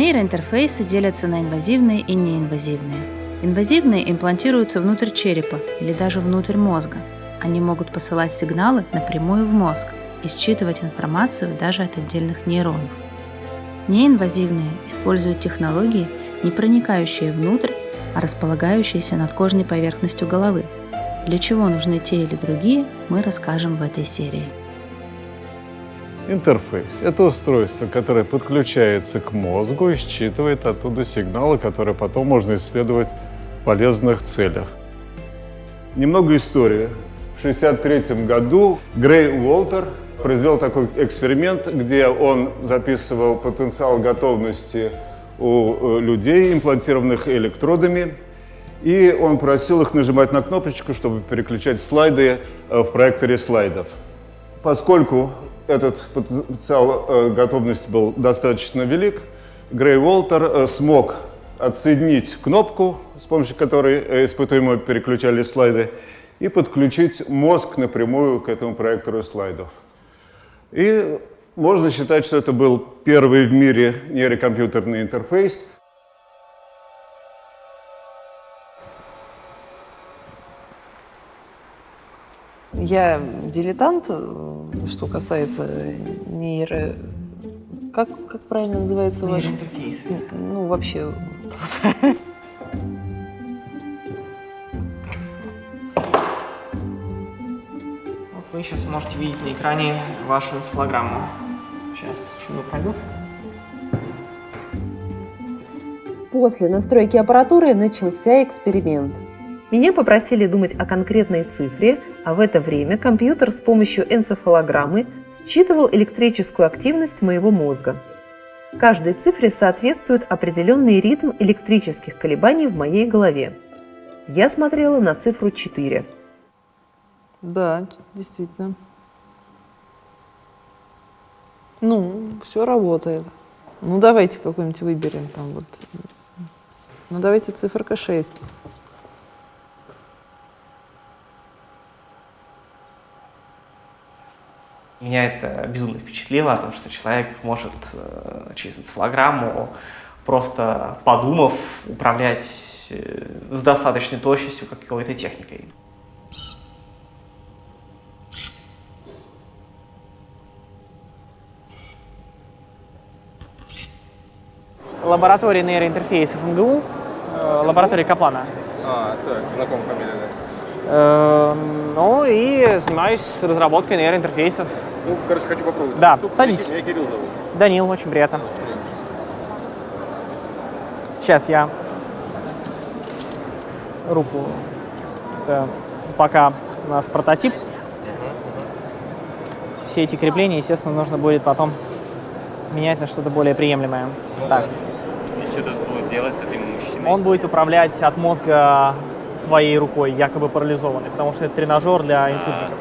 Нейроинтерфейсы делятся на инвазивные и неинвазивные. Инвазивные имплантируются внутрь черепа или даже внутрь мозга. Они могут посылать сигналы напрямую в мозг и считывать информацию даже от отдельных нейронов. Неинвазивные используют технологии, не проникающие внутрь, а располагающиеся над кожной поверхностью головы. Для чего нужны те или другие, мы расскажем в этой серии. Интерфейс – это устройство, которое подключается к мозгу и считывает оттуда сигналы, которые потом можно исследовать в полезных целях. Немного истории. В 1963 году Грей Уолтер произвел такой эксперимент, где он записывал потенциал готовности у э, людей, имплантированных электродами, и он просил их нажимать на кнопочку, чтобы переключать слайды э, в проекторе слайдов. Поскольку этот потенциал э, готовности был достаточно велик, Грей Уолтер смог отсоединить кнопку, с помощью которой испытуемые переключали слайды, и подключить мозг напрямую к этому проектору слайдов. И можно считать, что это был первый в мире нейрокомпьютерный интерфейс. Я дилетант, что касается нейро... Как, как правильно называется ваш? Ну, вообще... Вы сейчас можете видеть на экране вашу энцефалограмму. Сейчас шумно пройдут. После настройки аппаратуры начался эксперимент. Меня попросили думать о конкретной цифре, а в это время компьютер с помощью энцефалограммы считывал электрическую активность моего мозга. Каждой цифре соответствует определенный ритм электрических колебаний в моей голове. Я смотрела на цифру 4. Да, действительно. Ну, все работает. Ну, давайте какой-нибудь выберем там вот. Ну, давайте циферка 6. Меня это безумно впечатлило, о том, что человек может э, через энцефалограмму, просто подумав, управлять э, с достаточной точностью какой-то техникой. лаборатории нейроинтерфейсов МГУ, э, лаборатория Каплана. А, так, знакомая фамилия, да. Э, ну и занимаюсь разработкой нейроинтерфейсов. Ну, короче, хочу попробовать. Да, Штуку. садитесь. Меня Кирилл зовут. Данил, очень приятно. Сейчас я руку. Это пока у нас прототип. Все эти крепления, естественно, нужно будет потом менять на что-то более приемлемое. Ну, так. И что тут будет делать с этим мужчиной? Он будет управлять от мозга своей рукой, якобы парализованной, потому что это тренажер для инсультников.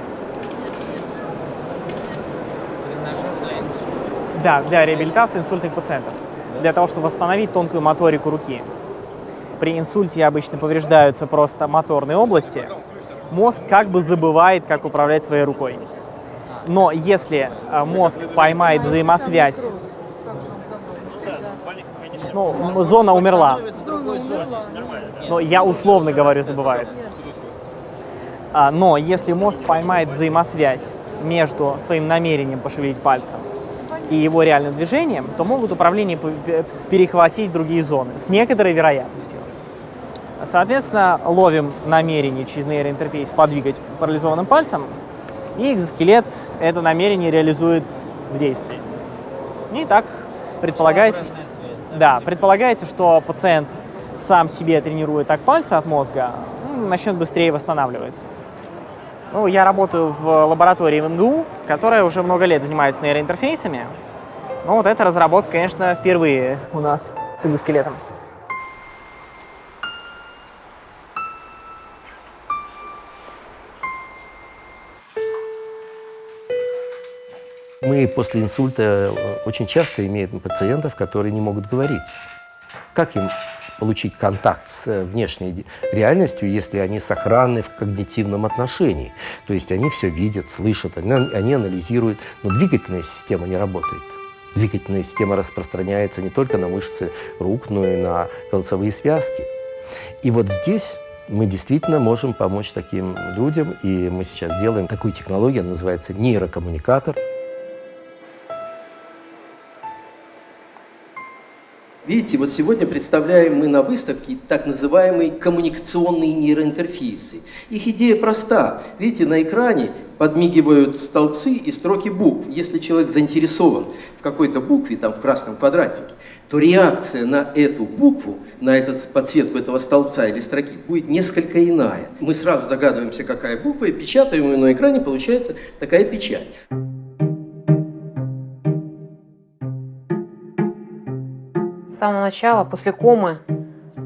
Тренажер для инсульта. Да, для реабилитации инсультных пациентов. Для того, чтобы восстановить тонкую моторику руки. При инсульте обычно повреждаются просто моторные области. Мозг как бы забывает, как управлять своей рукой. Но если э, мозг поймает взаимосвязь, ну, зона умерла. Но я условно говорю, забывает. А, Но если мозг поймает взаимосвязь между своим намерением пошевелить пальцем и его реальным движением, то могут управление перехватить другие зоны с некоторой вероятностью. Соответственно, ловим намерение через нейроинтерфейс подвигать парализованным пальцем, и экзоскелет это намерение реализует в действии. И так предполагается, что, да, предполагается, что пациент сам себе тренирует так пальцы от мозга, ну, начнет быстрее восстанавливаться. Ну, я работаю в лаборатории МГУ, которая уже много лет занимается нейроинтерфейсами. Но вот эта разработка, конечно, впервые у нас с экзоскелетом. Мы после инсульта э, очень часто имеем пациентов, которые не могут говорить. Как им получить контакт с э, внешней реальностью, если они сохранны в когнитивном отношении? То есть они все видят, слышат, они, анализируют, но двигательная система не работает. Двигательная система распространяется не только на мышцы рук, но и на голосовые связки. И вот здесь мы действительно можем помочь таким людям, и мы сейчас делаем такую технологию, она называется нейрокоммуникатор. Видите, вот сегодня представляем мы на выставке так называемые коммуникационные нейроинтерфейсы. Их идея проста. Видите, на экране подмигивают столбцы и строки букв. Если человек заинтересован в какой-то букве, там в красном квадратике, то реакция на эту букву, на эту подсветку этого столбца или строки будет несколько иная. Мы сразу догадываемся, какая буква, и печатаем ее на экране, получается такая печать. Самого начала, после комы,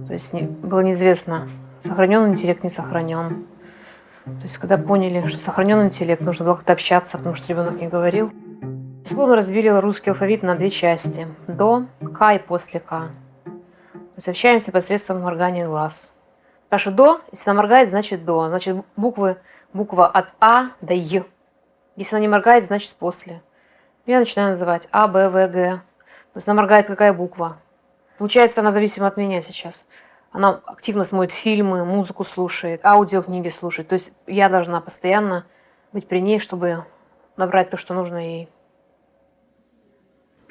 то есть не, было неизвестно, сохранен интеллект, не сохранен. То есть когда поняли, что сохранен интеллект, нужно было как-то общаться, потому что ребенок не говорил. Условно разбили русский алфавит на две части. До, К и после К. То есть общаемся посредством моргания глаз. Спрашиваю до, если она моргает, значит до. Значит буквы, буква от А до Е. Если она не моргает, значит после. Я начинаю называть А, Б, В, Г. То есть она моргает какая буква. Получается, она зависима от меня сейчас. Она активно смотрит фильмы, музыку слушает, аудиокниги слушает. То есть я должна постоянно быть при ней, чтобы набрать то, что нужно ей.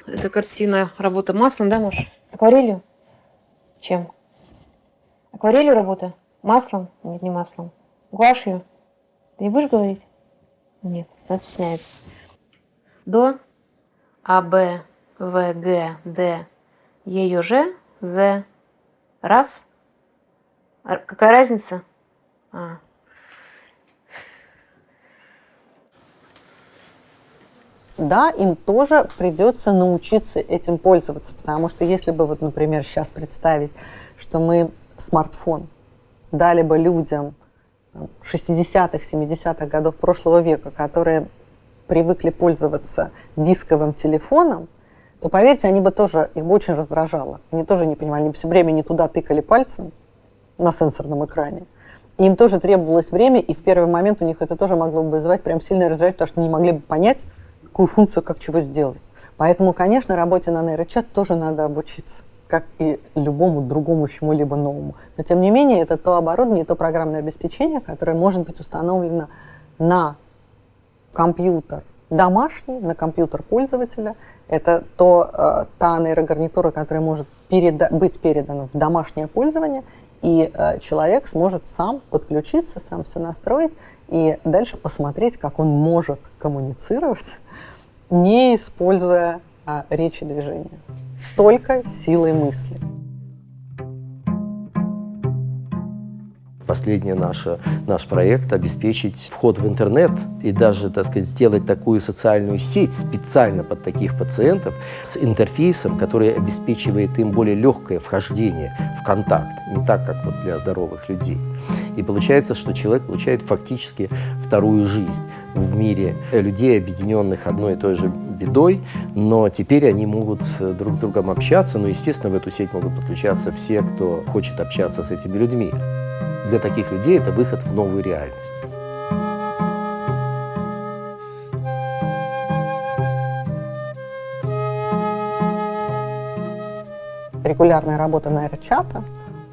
Это картина, работа маслом, да, Маш? Акварелью? Чем? Акварелью работа? Маслом? Нет, не маслом. Гуашью? Ты не будешь говорить? Нет, она стесняется. До, А, Б, В, Г, Д, Е, Ё, Ж, З. Раз. Какая разница? А. да, им тоже придется научиться этим пользоваться, потому что если бы, вот, например, сейчас представить, что мы смартфон дали бы людям 60-х, 70-х годов прошлого века, которые привыкли пользоваться дисковым телефоном, то, поверьте, они бы тоже, их бы очень раздражало. Они тоже не понимали, они все время не туда тыкали пальцем на сенсорном экране. Им тоже требовалось время, и в первый момент у них это тоже могло бы вызывать прям сильное раздражение, потому что не могли бы понять, какую функцию, как чего сделать. Поэтому, конечно, работе на нейрочат тоже надо обучиться, как и любому другому чему-либо новому. Но, тем не менее, это то оборудование, то программное обеспечение, которое может быть установлено на компьютер домашний, на компьютер пользователя. Это то, э, та нейрогарнитура, которая может переда быть передана в домашнее пользование, и э, человек сможет сам подключиться, сам все настроить, и дальше посмотреть, как он может коммуницировать, не используя а, речи движения, только силой мысли. Последний наш, наш проект – обеспечить вход в интернет и даже, так сказать, сделать такую социальную сеть специально под таких пациентов с интерфейсом, который обеспечивает им более легкое вхождение в контакт, не так, как вот для здоровых людей. И получается, что человек получает фактически вторую жизнь в мире людей, объединенных одной и той же бедой, но теперь они могут друг с другом общаться, но, естественно, в эту сеть могут подключаться все, кто хочет общаться с этими людьми для таких людей это выход в новую реальность. Регулярная работа нейрочата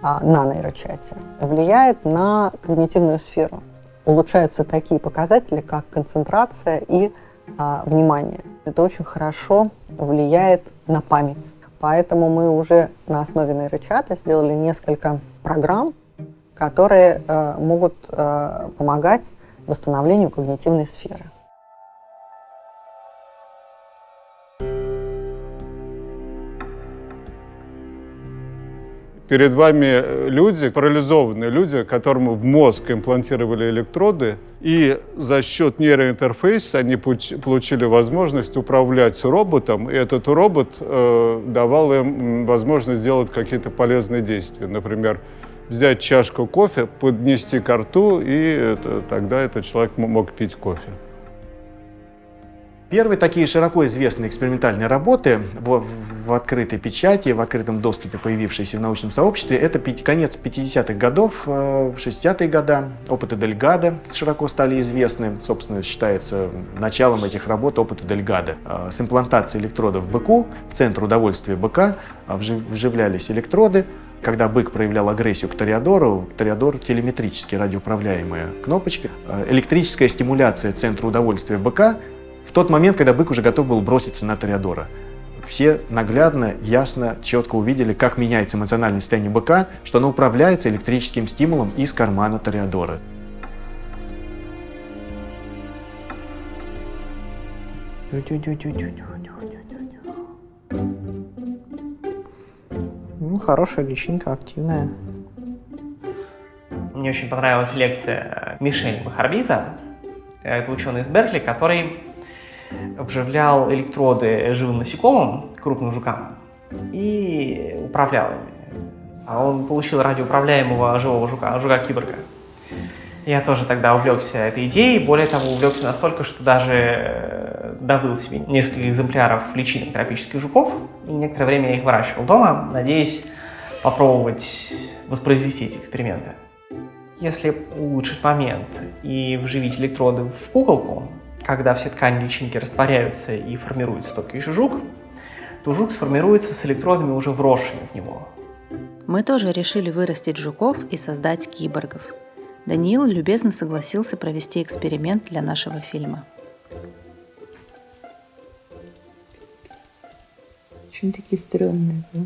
а, на нейрочате влияет на когнитивную сферу. Улучшаются такие показатели, как концентрация и а, внимание. Это очень хорошо влияет на память. Поэтому мы уже на основе нейрочата сделали несколько программ, которые э, могут э, помогать восстановлению когнитивной сферы. Перед вами люди, парализованные люди, которым в мозг имплантировали электроды, и за счет нейроинтерфейса они получили возможность управлять роботом, и этот робот э, давал им возможность делать какие-то полезные действия. Например, взять чашку кофе, поднести к рту, и это, тогда этот человек мог пить кофе. Первые такие широко известные экспериментальные работы в, в открытой печати, в открытом доступе, появившиеся в научном сообществе, это конец 50-х годов, 60-е э, годы. Опыты Дельгада широко стали известны. Собственно, считается началом этих работ опыта Дельгада. Э, с имплантацией электродов в быку, в центр удовольствия быка э, вживлялись электроды, когда бык проявлял агрессию к Тореадору, Тореадор телеметрически радиоуправляемая кнопочка, электрическая стимуляция центра удовольствия быка в тот момент, когда бык уже готов был броситься на Тореадора. Все наглядно, ясно, четко увидели, как меняется эмоциональное состояние быка, что оно управляется электрическим стимулом из кармана Тореадора. Ну, хорошая личинка, активная. Мне очень понравилась лекция Мишель Махарбиза. Это ученый из Беркли, который вживлял электроды живым насекомым, крупным жукам, и управлял ими. А он получил радиоуправляемого живого жука, жука-киборга. Я тоже тогда увлекся этой идеей, более того, увлекся настолько, что даже э, добыл себе несколько экземпляров личинок тропических жуков, и некоторое время я их выращивал дома, надеясь попробовать воспроизвести эти эксперименты. Если улучшить момент и вживить электроды в куколку, когда все ткани личинки растворяются и формируется только еще жук, то жук сформируется с электродами, уже вросшими в него. Мы тоже решили вырастить жуков и создать киборгов. Даниил любезно согласился провести эксперимент для нашего фильма. Очень такие стрёмные. Да?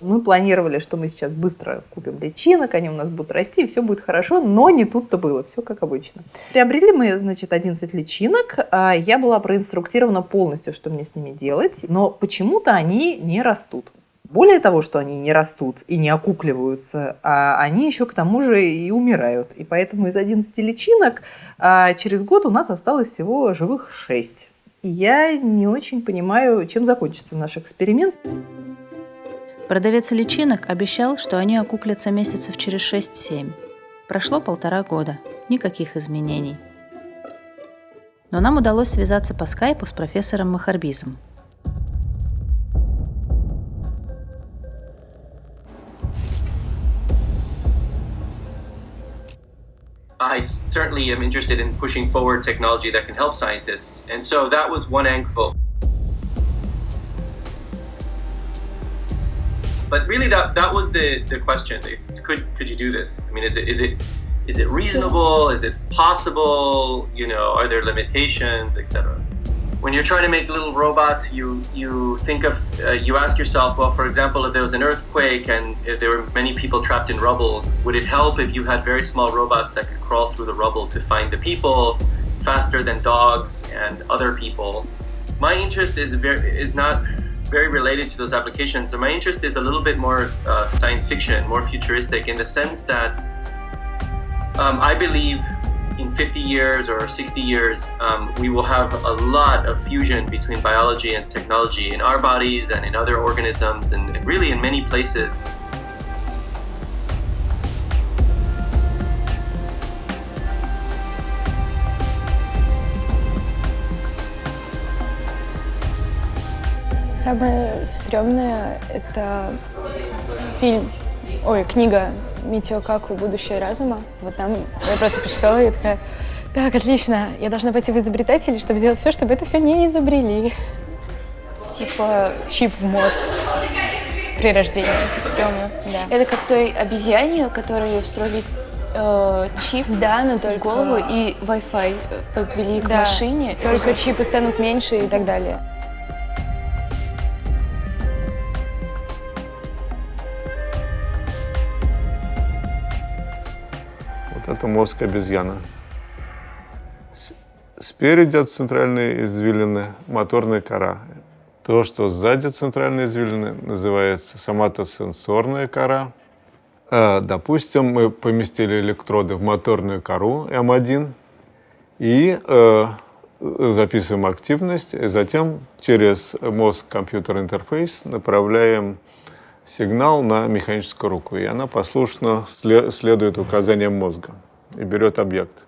Мы планировали, что мы сейчас быстро купим личинок, они у нас будут расти, и все будет хорошо, но не тут-то было, все как обычно. Приобрели мы, значит, 11 личинок, а я была проинструктирована полностью, что мне с ними делать, но почему-то они не растут. Более того, что они не растут и не окукливаются, а они еще к тому же и умирают. И поэтому из 11 личинок а, через год у нас осталось всего живых 6. Я не очень понимаю, чем закончится наш эксперимент. Продавец личинок обещал, что они окуплятся месяцев через 6-7. Прошло полтора года, никаких изменений. Но нам удалось связаться по скайпу с профессором Махарбизом. I certainly am interested in pushing forward technology that can help scientists. And so that was one angle. but really that that was the the question could could you do this? I mean is it is it is it reasonable? Is it possible? You know are there limitations etc when you're trying to make little robots you you think of uh, you ask yourself well for example if there was an earthquake and if there were many people trapped in rubble would it help if you had very small robots that could crawl through the rubble to find the people faster than dogs and other people my interest is very is not very related to those applications. So my interest is a little bit more uh, science fiction, more futuristic in the sense that um, I believe in 50 years or 60 years, um, we will have a lot of fusion between biology and technology in our bodies and in other organisms and, and really in many places. Самое стрёмное — это фильм, ой, книга Митио Каку «Будущее разума». Вот там я просто прочитала и такая, так, отлично, я должна пойти в изобретателей, чтобы сделать все, чтобы это все не изобрели. Типа чип в мозг при рождении. Это стрёмно. Да. Это как той обезьяне, которой встроили э, чип да, но только... в голову и Wi-Fi подвели к да, машине. Только же... чипы станут меньше и так далее. Это мозг обезьяны. Спереди от центральной извилины моторная кора. То, что сзади центральной извилины, называется соматосенсорная кора. А, допустим, мы поместили электроды в моторную кору М1 и э, записываем активность, и затем через мозг-компьютер интерфейс направляем сигнал на механическую руку, и она послушно следует указаниям мозга и берет объект.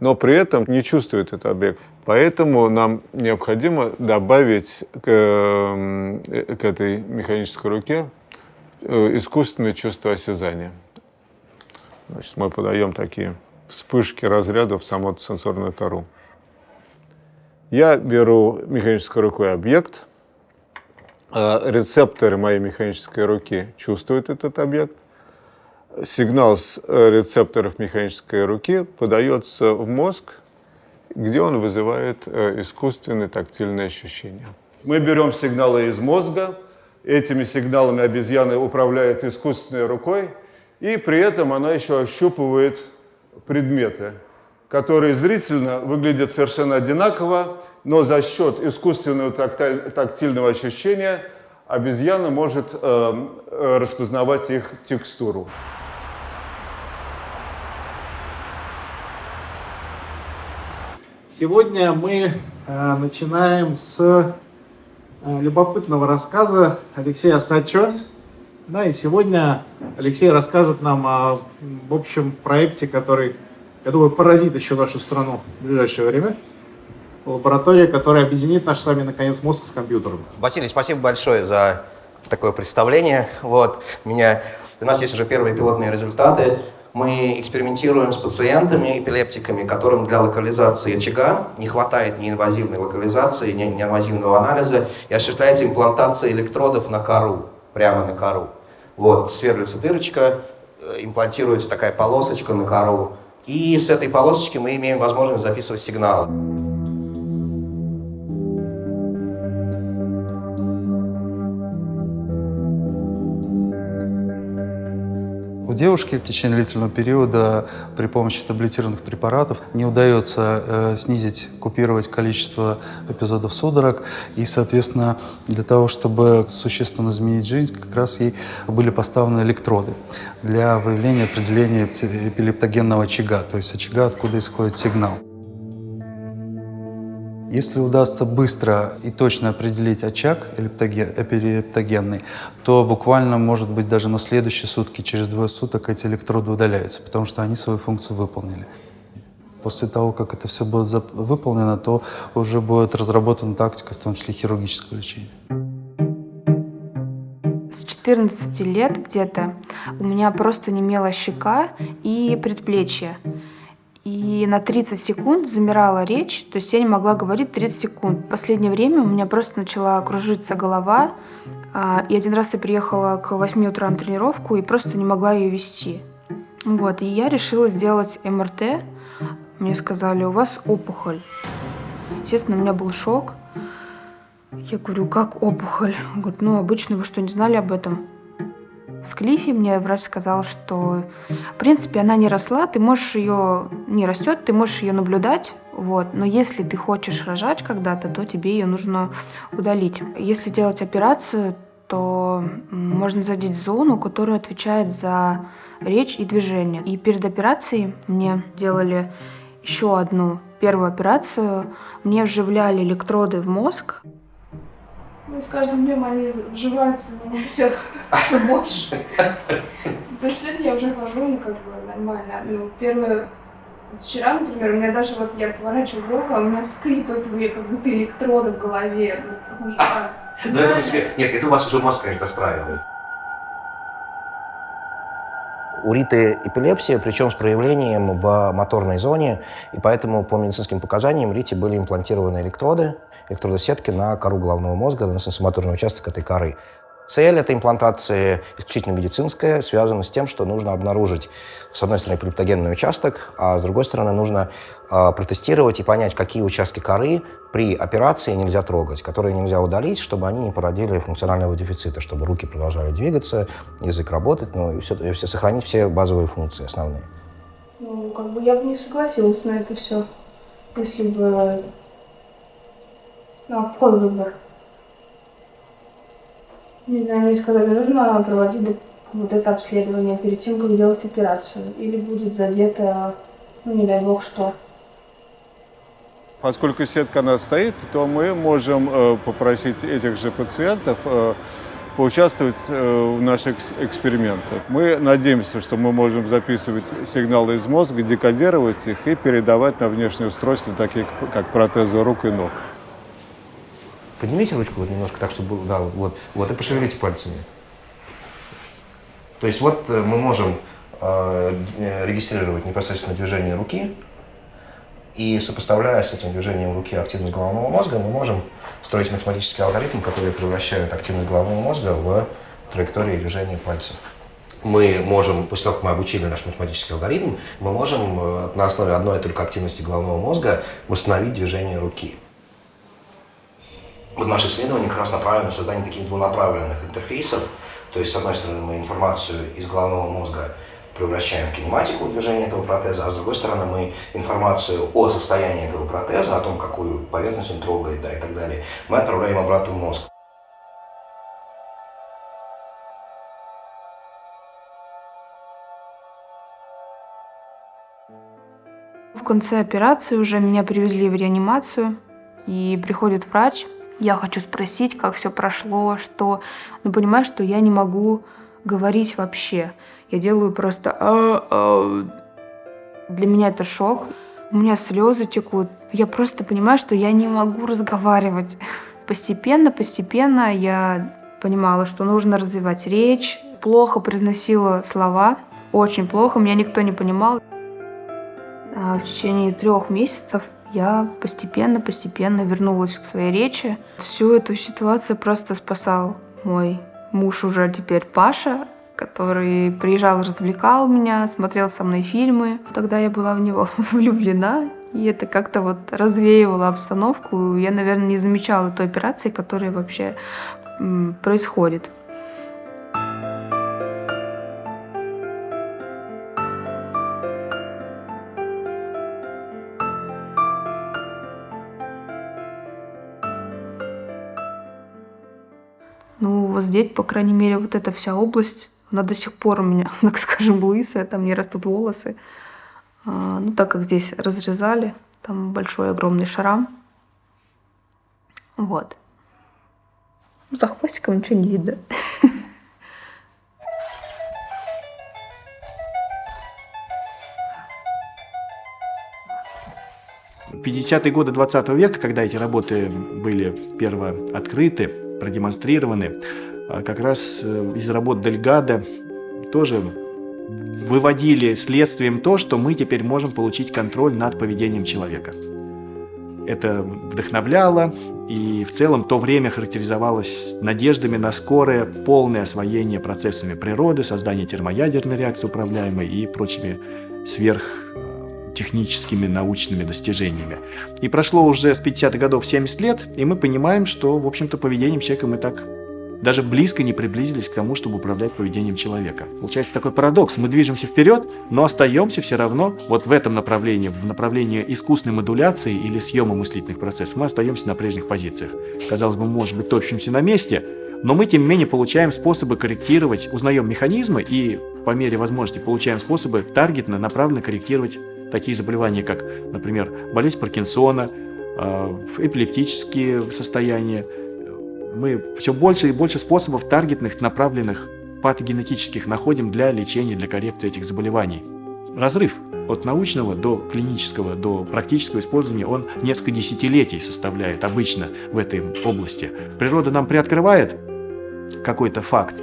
но при этом не чувствует этот объект. Поэтому нам необходимо добавить к, э, к этой механической руке э, искусственное чувство осязания. Значит, мы подаем такие вспышки разрядов в саму сенсорную кору. Я беру механической рукой объект, рецепторы моей механической руки чувствуют этот объект, сигнал с рецепторов механической руки подается в мозг, где он вызывает э, искусственные тактильные ощущения. Мы берем сигналы из мозга, этими сигналами обезьяны управляет искусственной рукой, и при этом она еще ощупывает предметы, которые зрительно выглядят совершенно одинаково, но за счет искусственного тактильного ощущения обезьяна может э, э, распознавать их текстуру. Сегодня мы э, начинаем с э, любопытного рассказа Алексея Сачо. Да, и сегодня Алексей расскажет нам о, в общем, проекте, который, я думаю, поразит еще нашу страну в ближайшее время. Лаборатория, которая объединит наш с вами, наконец, мозг с компьютером. Василий, спасибо большое за такое представление. Вот, меня, у нас есть уже первые пилотные результаты. Мы экспериментируем с пациентами, эпилептиками, которым для локализации очага не хватает неинвазивной локализации, неинвазивного анализа, и осуществляется имплантация электродов на кору, прямо на кору. Вот, сверлится дырочка, э, имплантируется такая полосочка на кору, и с этой полосочки мы имеем возможность записывать сигналы. Девушке в течение длительного периода при помощи таблетированных препаратов не удается э, снизить, купировать количество эпизодов судорог. И, соответственно, для того, чтобы существенно изменить жизнь, как раз ей были поставлены электроды для выявления определения эпилептогенного очага, то есть очага, откуда исходит сигнал. Если удастся быстро и точно определить очаг эпилептогенный, то буквально, может быть, даже на следующие сутки, через двое суток эти электроды удаляются, потому что они свою функцию выполнили. После того, как это все будет выполнено, то уже будет разработана тактика, в том числе хирургического лечения. С 14 лет где-то у меня просто немела щека и предплечье и на 30 секунд замирала речь, то есть я не могла говорить 30 секунд. В последнее время у меня просто начала кружиться голова, а, и один раз я приехала к 8 утра на тренировку и просто не могла ее вести. Вот, и я решила сделать МРТ. Мне сказали, у вас опухоль. Естественно, у меня был шок. Я говорю, как опухоль? Он говорит, ну, обычно вы что, не знали об этом? В Склифе мне врач сказал, что в принципе она не росла, ты можешь ее, не растет, ты можешь ее наблюдать, вот, но если ты хочешь рожать когда-то, то тебе ее нужно удалить. Если делать операцию, то можно задеть зону, которая отвечает за речь и движение. И перед операцией мне делали еще одну первую операцию. Мне вживляли электроды в мозг. Ну, с каждым днем они вживаются в меня все, все больше. То есть сегодня я уже хожу, ну, как бы, нормально. Ну, первое, вчера, например, у меня даже вот я поворачиваю голову, а у меня скрипает, как будто электроды в голове. Ну, ну это. Нет, это у вас уже мозг, конечно, справил. У Риты эпилепсия, причем с проявлением в моторной зоне, и поэтому по медицинским показаниям Рите были имплантированы электроды, электродосетки на кору головного мозга, на сенсомоторный участок этой коры. Цель этой имплантации исключительно медицинская, связана с тем, что нужно обнаружить, с одной стороны, эпилептогенный участок, а с другой стороны, нужно э, протестировать и понять, какие участки коры при операции нельзя трогать, которые нельзя удалить, чтобы они не породили функционального дефицита, чтобы руки продолжали двигаться, язык работать, ну и все, и все сохранить все базовые функции основные. Ну, как бы я бы не согласилась на это все, если бы... Ну, а какой выбор? Не знаю, мне сказали, нужно проводить вот это обследование перед тем, как делать операцию. Или будет задето, ну не дай бог что. Поскольку сетка она стоит, то мы можем э, попросить этих же пациентов э, поучаствовать э, в наших экспериментах. Мы надеемся, что мы можем записывать сигналы из мозга, декодировать их и передавать на внешние устройства, такие как протезы рук и ног. Поднимите ручку вот немножко так, чтобы было, да, вот, вот, и пошевелите пальцами. То есть вот э, мы можем э, регистрировать непосредственно движение руки, и сопоставляя с этим движением руки активность головного мозга, мы можем строить математический алгоритм, который превращает активность головного мозга в траектории движения пальцев. Мы можем, после того, как мы обучили наш математический алгоритм, мы можем э, на основе одной только активности головного мозга восстановить движение руки. Вот наше исследование как раз направлено на создание таких двунаправленных интерфейсов. То есть, с одной стороны, мы информацию из головного мозга превращаем в кинематику движения этого протеза, а с другой стороны мы информацию о состоянии этого протеза, о том, какую поверхность он трогает да, и так далее, мы отправляем обратно в мозг. В конце операции уже меня привезли в реанимацию, и приходит врач. Я хочу спросить, как все прошло, что... Но понимаю, что я не могу говорить вообще. Я делаю просто... «А, а». Для меня это шок. У меня слезы текут. Я просто понимаю, что я не могу разговаривать. Постепенно, постепенно я понимала, что нужно развивать речь. Плохо произносила слова. Очень плохо. Меня никто не понимал. А в течение трех месяцев я постепенно, постепенно вернулась к своей речи. Всю эту ситуацию просто спасал мой муж уже теперь Паша который приезжал, развлекал меня, смотрел со мной фильмы. Тогда я была в него влюблена, и это как-то вот развеивало обстановку. Я, наверное, не замечала той операции, которая вообще происходит. Вот по крайней мере, вот эта вся область она до сих пор у меня, так скажем, лысая, там не растут волосы. А, ну, так как здесь разрезали, там большой огромный шрам. Вот. За хвостиком ничего не видно. В 50-е годы 20 века, когда эти работы были перво открыты, продемонстрированы, а как раз э, из работ Дельгада тоже выводили следствием то, что мы теперь можем получить контроль над поведением человека. Это вдохновляло, и в целом то время характеризовалось надеждами на скорое полное освоение процессами природы, создание термоядерной реакции управляемой и прочими сверхтехническими научными достижениями. И прошло уже с 50-х годов 70 лет, и мы понимаем, что, в общем-то, поведением человека мы так даже близко не приблизились к тому, чтобы управлять поведением человека. Получается такой парадокс. Мы движемся вперед, но остаемся все равно вот в этом направлении, в направлении искусственной модуляции или съема мыслительных процессов. Мы остаемся на прежних позициях. Казалось бы, может быть, топчемся на месте, но мы, тем не менее, получаем способы корректировать, узнаем механизмы и, по мере возможности, получаем способы таргетно, направленно корректировать такие заболевания, как, например, болезнь Паркинсона, а, эпилептические состояния, мы все больше и больше способов таргетных, направленных, патогенетических находим для лечения, для коррекции этих заболеваний. Разрыв от научного до клинического, до практического использования, он несколько десятилетий составляет обычно в этой области. Природа нам приоткрывает какой-то факт,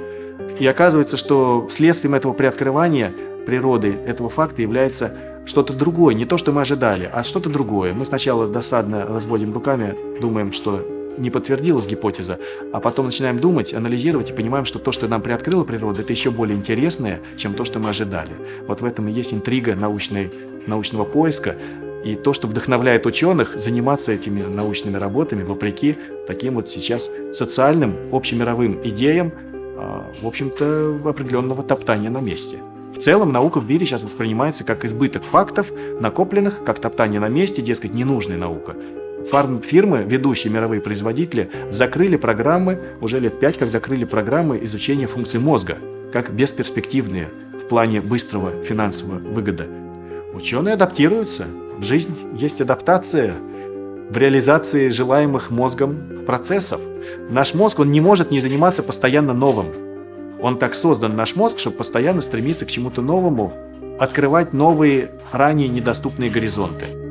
и оказывается, что следствием этого приоткрывания природы этого факта является что-то другое, не то, что мы ожидали, а что-то другое. Мы сначала досадно разводим руками, думаем, что не подтвердилась гипотеза, а потом начинаем думать, анализировать и понимаем, что то, что нам приоткрыла природа, это еще более интересное, чем то, что мы ожидали. Вот в этом и есть интрига научной, научного поиска, и то, что вдохновляет ученых заниматься этими научными работами, вопреки таким вот сейчас социальным, общемировым идеям, а, в общем-то, определенного топтания на месте. В целом наука в мире сейчас воспринимается как избыток фактов, накопленных, как топтание на месте, дескать, ненужная наука. Фармфирмы, ведущие мировые производители, закрыли программы, уже лет пять как закрыли программы изучения функций мозга, как бесперспективные в плане быстрого финансового выгода. Ученые адаптируются. В жизнь есть адаптация. в реализации желаемых мозгом процессов. Наш мозг, он не может не заниматься постоянно новым. Он так создан, наш мозг, чтобы постоянно стремиться к чему-то новому, открывать новые, ранее недоступные горизонты.